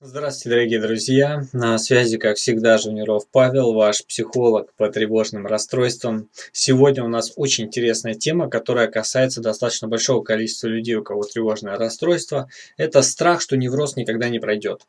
Здравствуйте, дорогие друзья! На связи, как всегда, Жуниров Павел, ваш психолог по тревожным расстройствам. Сегодня у нас очень интересная тема, которая касается достаточно большого количества людей, у кого тревожное расстройство. Это страх, что невроз никогда не пройдет.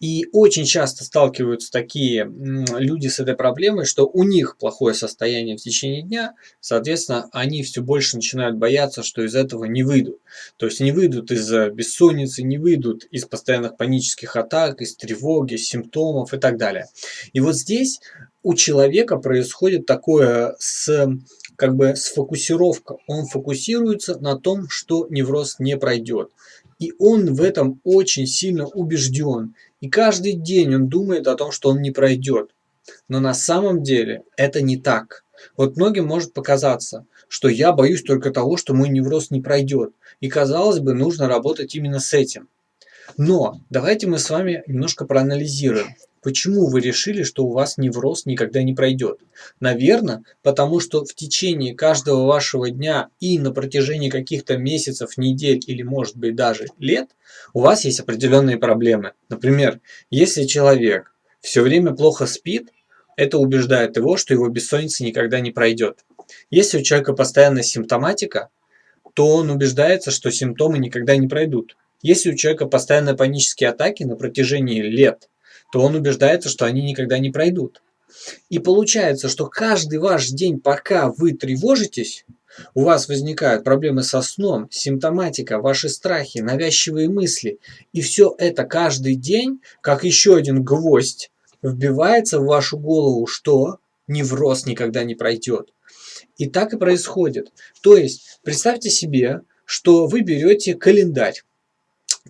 И очень часто сталкиваются такие люди с этой проблемой, что у них плохое состояние в течение дня, соответственно, они все больше начинают бояться, что из этого не выйдут. То есть не выйдут из бессонницы, не выйдут из постоянных панических атак, из тревоги, симптомов и так далее. И вот здесь у человека происходит такое с как бы сфокусировка. Он фокусируется на том, что невроз не пройдет. И он в этом очень сильно убежден. И каждый день он думает о том, что он не пройдет. Но на самом деле это не так. Вот многим может показаться, что я боюсь только того, что мой невроз не пройдет. И казалось бы, нужно работать именно с этим. Но давайте мы с вами немножко проанализируем. Почему вы решили, что у вас невроз никогда не пройдет? Наверное, потому что в течение каждого вашего дня и на протяжении каких-то месяцев, недель или может быть даже лет у вас есть определенные проблемы. Например, если человек все время плохо спит, это убеждает его, что его бессонница никогда не пройдет. Если у человека постоянная симптоматика, то он убеждается, что симптомы никогда не пройдут. Если у человека постоянные панические атаки на протяжении лет, то он убеждается, что они никогда не пройдут. И получается, что каждый ваш день, пока вы тревожитесь, у вас возникают проблемы со сном, симптоматика, ваши страхи, навязчивые мысли. И все это каждый день, как еще один гвоздь, вбивается в вашу голову, что невроз никогда не пройдет. И так и происходит. То есть, представьте себе, что вы берете календарь.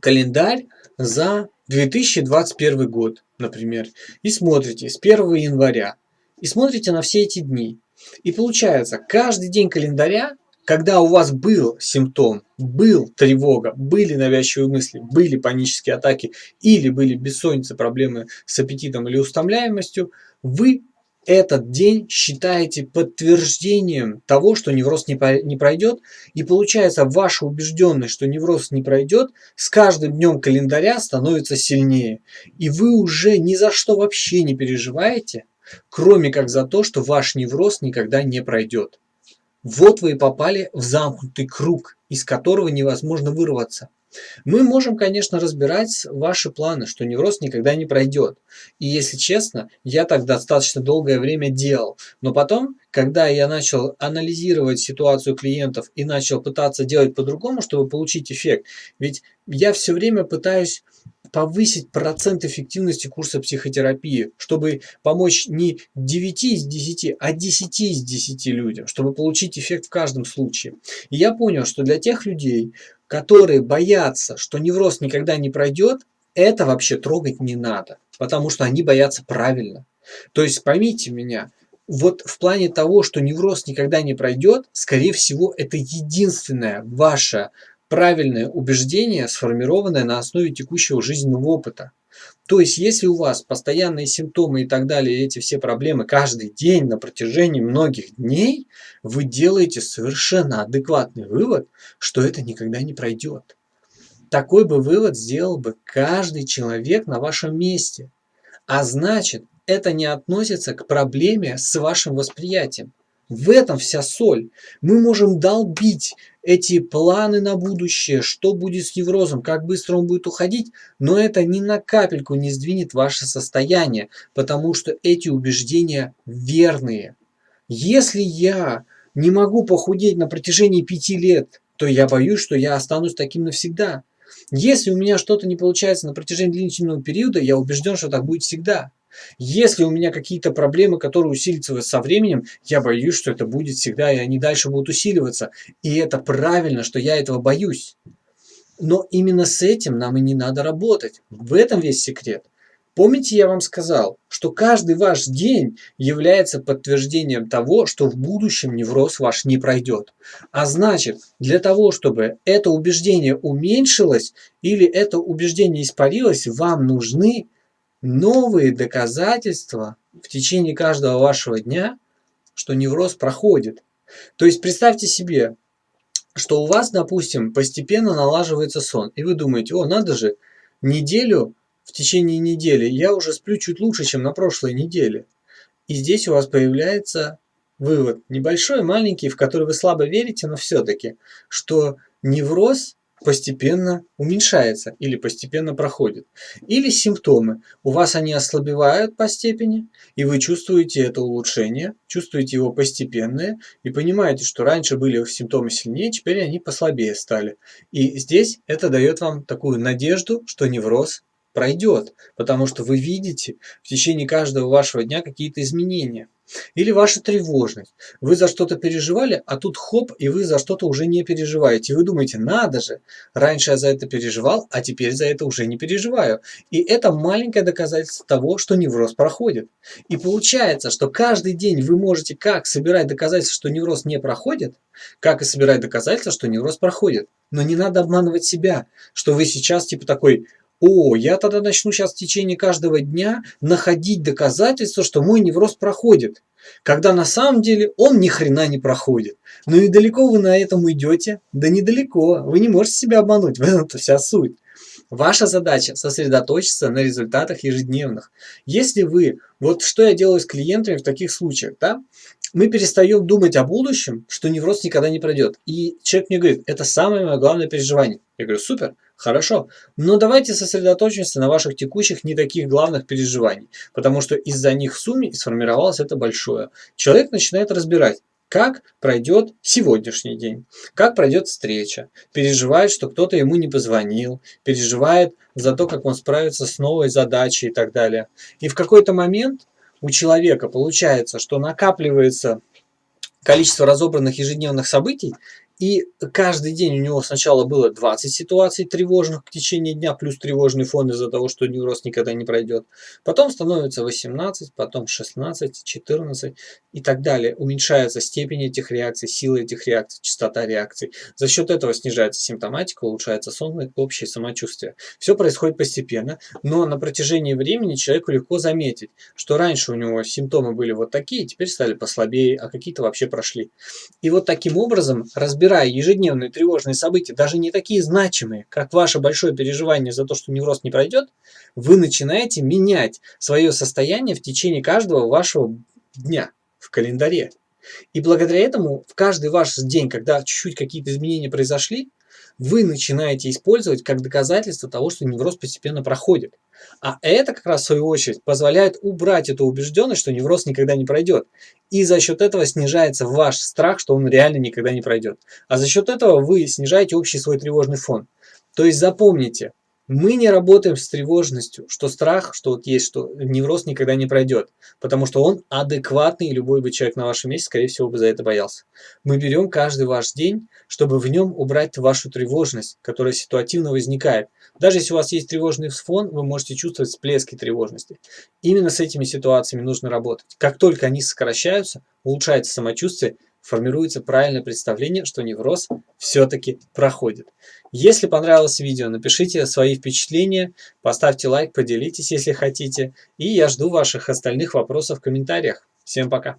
Календарь за 2021 год, например, и смотрите с 1 января, и смотрите на все эти дни. И получается, каждый день календаря, когда у вас был симптом, был тревога, были навязчивые мысли, были панические атаки или были бессонница, проблемы с аппетитом или устомляемостью, вы этот день считаете подтверждением того, что невроз не, пройдет, и получается ваша убежденность, что невроз не пройдет, с каждым днем календаря становится сильнее. И вы уже ни за что вообще не переживаете, кроме как за то, что ваш невроз никогда не пройдет. Вот вы и попали в замкнутый круг, из которого невозможно вырваться. Мы можем, конечно, разбирать ваши планы, что невроз никогда не пройдет. И если честно, я так достаточно долгое время делал. Но потом, когда я начал анализировать ситуацию клиентов и начал пытаться делать по-другому, чтобы получить эффект, ведь я все время пытаюсь повысить процент эффективности курса психотерапии, чтобы помочь не 9 из 10, а 10 из 10 людям, чтобы получить эффект в каждом случае. И я понял, что для тех людей, которые боятся, что невроз никогда не пройдет, это вообще трогать не надо, потому что они боятся правильно. То есть поймите меня, вот в плане того, что невроз никогда не пройдет, скорее всего, это единственное ваше правильное убеждение, сформированное на основе текущего жизненного опыта. То есть, если у вас постоянные симптомы и так далее, эти все проблемы каждый день на протяжении многих дней, вы делаете совершенно адекватный вывод, что это никогда не пройдет. Такой бы вывод сделал бы каждый человек на вашем месте. А значит, это не относится к проблеме с вашим восприятием. В этом вся соль. Мы можем долбить эти планы на будущее, что будет с неврозом, как быстро он будет уходить, но это ни на капельку не сдвинет ваше состояние, потому что эти убеждения верные. Если я не могу похудеть на протяжении пяти лет, то я боюсь, что я останусь таким навсегда. Если у меня что-то не получается на протяжении длительного периода, я убежден, что так будет всегда. Если у меня какие-то проблемы, которые усилятся со временем, я боюсь, что это будет всегда, и они дальше будут усиливаться. И это правильно, что я этого боюсь. Но именно с этим нам и не надо работать. В этом весь секрет. Помните, я вам сказал, что каждый ваш день является подтверждением того, что в будущем невроз ваш не пройдет. А значит, для того, чтобы это убеждение уменьшилось или это убеждение испарилось, вам нужны новые доказательства в течение каждого вашего дня, что невроз проходит. То есть представьте себе, что у вас, допустим, постепенно налаживается сон, и вы думаете, о, надо же, неделю в течение недели, я уже сплю чуть лучше, чем на прошлой неделе. И здесь у вас появляется вывод, небольшой, маленький, в который вы слабо верите, но все-таки, что невроз постепенно уменьшается или постепенно проходит. Или симптомы. У вас они ослабевают по степени, и вы чувствуете это улучшение, чувствуете его постепенное, и понимаете, что раньше были симптомы сильнее, теперь они послабее стали. И здесь это дает вам такую надежду, что невроз пройдет, потому что вы видите в течение каждого вашего дня какие-то изменения. Или ваша тревожность. Вы за что-то переживали, а тут хоп, и вы за что-то уже не переживаете. вы думаете, надо же, раньше я за это переживал, а теперь за это уже не переживаю. И это маленькое доказательство того, что невроз проходит. И получается, что каждый день вы можете как собирать доказательства, что невроз не проходит, как и собирать доказательства, что невроз проходит. Но не надо обманывать себя, что вы сейчас типа такой о, я тогда начну сейчас в течение каждого дня находить доказательства, что мой невроз проходит. Когда на самом деле он ни хрена не проходит. Ну и далеко вы на этом идете? Да недалеко. Вы не можете себя обмануть. В этом-то вся суть. Ваша задача сосредоточиться на результатах ежедневных. Если вы, вот что я делаю с клиентами в таких случаях, да, мы перестаем думать о будущем, что невроз никогда не пройдет. И человек мне говорит, это самое мое главное переживание. Я говорю, супер, хорошо, но давайте сосредоточимся на ваших текущих не таких главных переживаний, потому что из-за них в сумме сформировалось это большое. Человек начинает разбирать, как пройдет сегодняшний день, как пройдет встреча, переживает, что кто-то ему не позвонил, переживает за то, как он справится с новой задачей и так далее. И в какой-то момент у человека получается, что накапливается количество разобранных ежедневных событий, и каждый день у него сначала было 20 ситуаций тревожных в течение дня, плюс тревожный фон из-за того, что невроз никогда не пройдет. Потом становится 18, потом 16, 14 и так далее. Уменьшается степень этих реакций, сила этих реакций, частота реакций. За счет этого снижается симптоматика, улучшается сон и общее самочувствие. Все происходит постепенно, но на протяжении времени человеку легко заметить, что раньше у него симптомы были вот такие, теперь стали послабее, а какие-то вообще прошли. И вот таким образом разбираться разбирая ежедневные тревожные события, даже не такие значимые, как ваше большое переживание за то, что невроз не пройдет, вы начинаете менять свое состояние в течение каждого вашего дня в календаре. И благодаря этому в каждый ваш день, когда чуть-чуть какие-то изменения произошли, вы начинаете использовать как доказательство того, что невроз постепенно проходит. А это как раз в свою очередь позволяет убрать эту убежденность, что невроз никогда не пройдет. И за счет этого снижается ваш страх, что он реально никогда не пройдет. А за счет этого вы снижаете общий свой тревожный фон. То есть запомните, мы не работаем с тревожностью, что страх, что вот есть, что невроз никогда не пройдет, потому что он адекватный, и любой бы человек на вашем месте, скорее всего, бы за это боялся. Мы берем каждый ваш день, чтобы в нем убрать вашу тревожность, которая ситуативно возникает. Даже если у вас есть тревожный фон, вы можете чувствовать всплески тревожности. Именно с этими ситуациями нужно работать. Как только они сокращаются, улучшается самочувствие, формируется правильное представление, что невроз все-таки проходит. Если понравилось видео, напишите свои впечатления, поставьте лайк, поделитесь, если хотите. И я жду ваших остальных вопросов в комментариях. Всем пока!